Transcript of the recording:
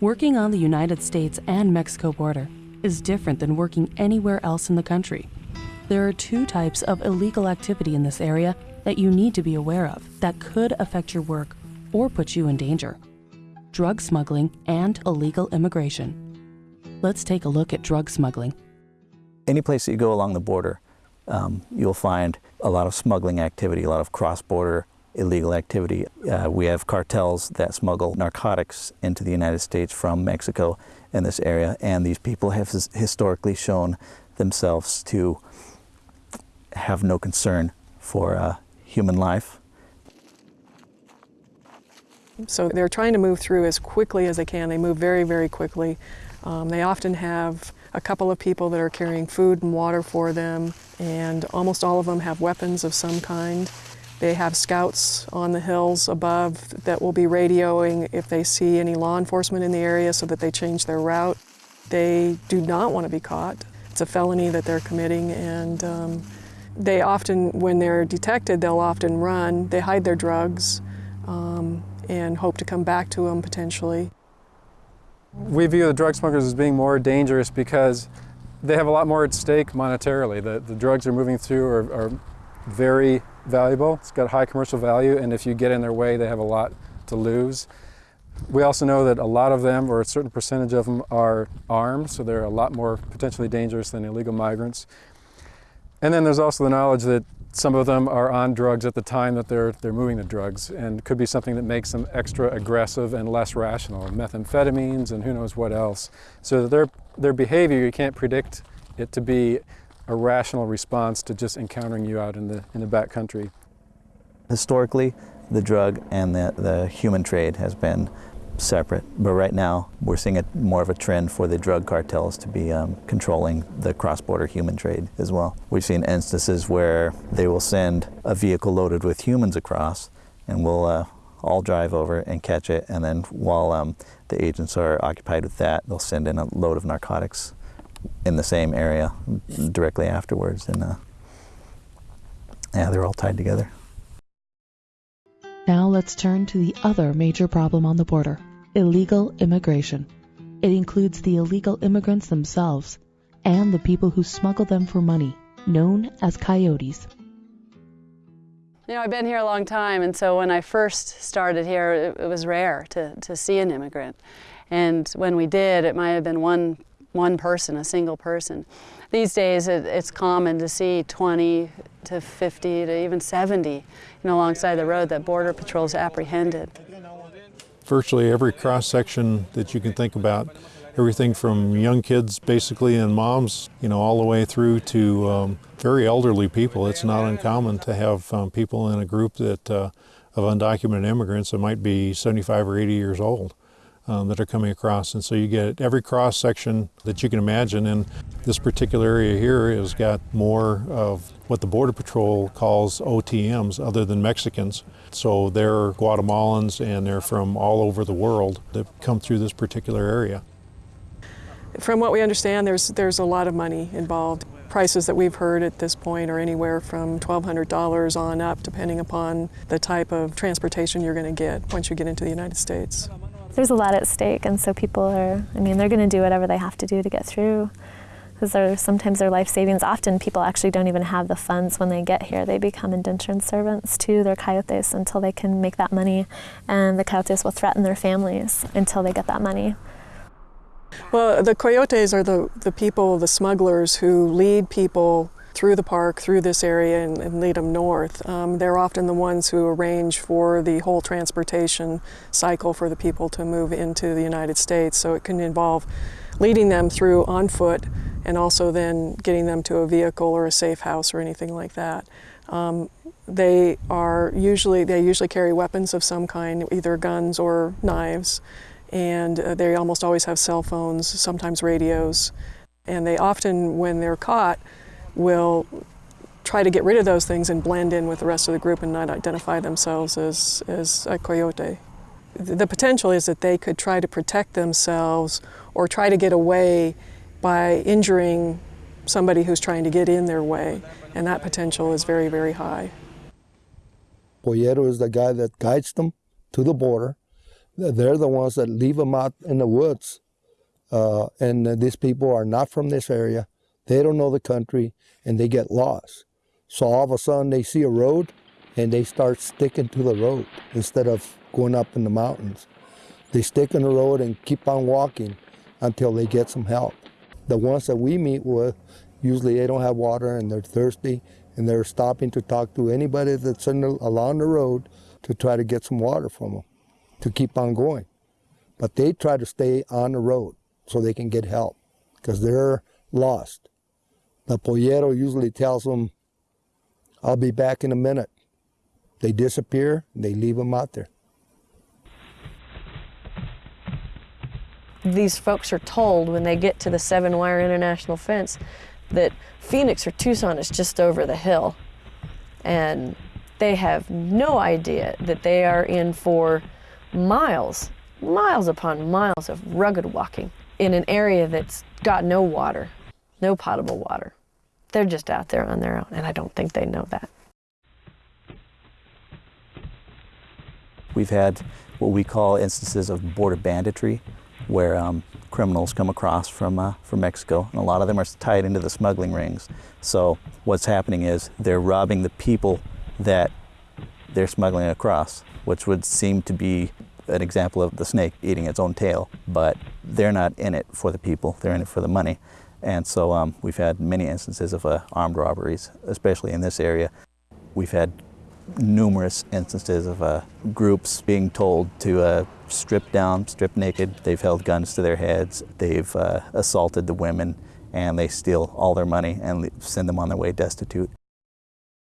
Working on the United States and Mexico border is different than working anywhere else in the country. There are two types of illegal activity in this area that you need to be aware of that could affect your work or put you in danger drug smuggling and illegal immigration. Let's take a look at drug smuggling. Any place that you go along the border, um, you'll find a lot of smuggling activity, a lot of cross border illegal activity. Uh, we have cartels that smuggle narcotics into the United States from Mexico in this area, and these people have historically shown themselves to have no concern for uh, human life. So they're trying to move through as quickly as they can. They move very, very quickly. Um, they often have a couple of people that are carrying food and water for them, and almost all of them have weapons of some kind. They have scouts on the hills above that will be radioing if they see any law enforcement in the area so that they change their route. They do not want to be caught. It's a felony that they're committing and um, they often, when they're detected, they'll often run. They hide their drugs um, and hope to come back to them potentially. We view the drug smugglers as being more dangerous because they have a lot more at stake monetarily. The, the drugs they're moving through are, are very valuable. It's got high commercial value, and if you get in their way, they have a lot to lose. We also know that a lot of them, or a certain percentage of them, are armed, so they're a lot more potentially dangerous than illegal migrants. And then there's also the knowledge that some of them are on drugs at the time that they're, they're moving the drugs, and could be something that makes them extra aggressive and less rational, methamphetamines and who knows what else. So their, their behavior, you can't predict it to be a rational response to just encountering you out in the, in the back country. Historically, the drug and the, the human trade has been separate, but right now we're seeing a, more of a trend for the drug cartels to be um, controlling the cross-border human trade as well. We've seen instances where they will send a vehicle loaded with humans across and we'll uh, all drive over and catch it and then while um, the agents are occupied with that, they'll send in a load of narcotics in the same area directly afterwards. And uh, yeah, they're all tied together. Now let's turn to the other major problem on the border illegal immigration. It includes the illegal immigrants themselves and the people who smuggle them for money, known as coyotes. You know, I've been here a long time, and so when I first started here, it, it was rare to, to see an immigrant. And when we did, it might have been one one person, a single person. These days it, it's common to see 20 to 50 to even 70 you know, alongside the road that Border Patrol's apprehended. Virtually every cross section that you can think about, everything from young kids basically and moms, you know, all the way through to um, very elderly people. It's not uncommon to have um, people in a group that uh, of undocumented immigrants that might be 75 or 80 years old um, that are coming across. And so you get every cross section that you can imagine. And this particular area here has got more of what the Border Patrol calls OTMs, other than Mexicans. So they're Guatemalans and they're from all over the world that come through this particular area. From what we understand, there's, there's a lot of money involved. Prices that we've heard at this point are anywhere from $1,200 on up, depending upon the type of transportation you're going to get once you get into the United States there's a lot at stake, and so people are, I mean, they're going to do whatever they have to do to get through. Because sometimes their life savings, often people actually don't even have the funds when they get here. They become indentured servants to their coyotes until they can make that money, and the coyotes will threaten their families until they get that money. Well, the coyotes are the, the people, the smugglers who lead people through the park, through this area, and, and lead them north. Um, they're often the ones who arrange for the whole transportation cycle for the people to move into the United States. So it can involve leading them through on foot and also then getting them to a vehicle or a safe house or anything like that. Um, they are usually, they usually carry weapons of some kind, either guns or knives, and uh, they almost always have cell phones, sometimes radios. And they often, when they're caught, will try to get rid of those things and blend in with the rest of the group and not identify themselves as, as a coyote. The potential is that they could try to protect themselves or try to get away by injuring somebody who's trying to get in their way, and that potential is very, very high. Pollero is the guy that guides them to the border they're the ones that leave them out in the woods. Uh, and these people are not from this area. They don't know the country and they get lost. So all of a sudden they see a road and they start sticking to the road instead of going up in the mountains. They stick in the road and keep on walking until they get some help. The ones that we meet with, usually they don't have water and they're thirsty and they're stopping to talk to anybody that's in the, along the road to try to get some water from them to keep on going. But they try to stay on the road so they can get help because they're lost. The pollero usually tells them, I'll be back in a minute. They disappear, they leave them out there. These folks are told when they get to the seven wire international fence that Phoenix or Tucson is just over the hill. And they have no idea that they are in for miles, miles upon miles of rugged walking in an area that's got no water, no potable water. They're just out there on their own, and I don't think they know that. We've had what we call instances of border banditry, where um, criminals come across from, uh, from Mexico, and a lot of them are tied into the smuggling rings. So what's happening is they're robbing the people that they're smuggling across, which would seem to be an example of the snake eating its own tail, but they're not in it for the people, they're in it for the money. And so um, we've had many instances of uh, armed robberies, especially in this area. We've had numerous instances of uh, groups being told to uh, strip down, strip naked. They've held guns to their heads, they've uh, assaulted the women, and they steal all their money and send them on their way destitute.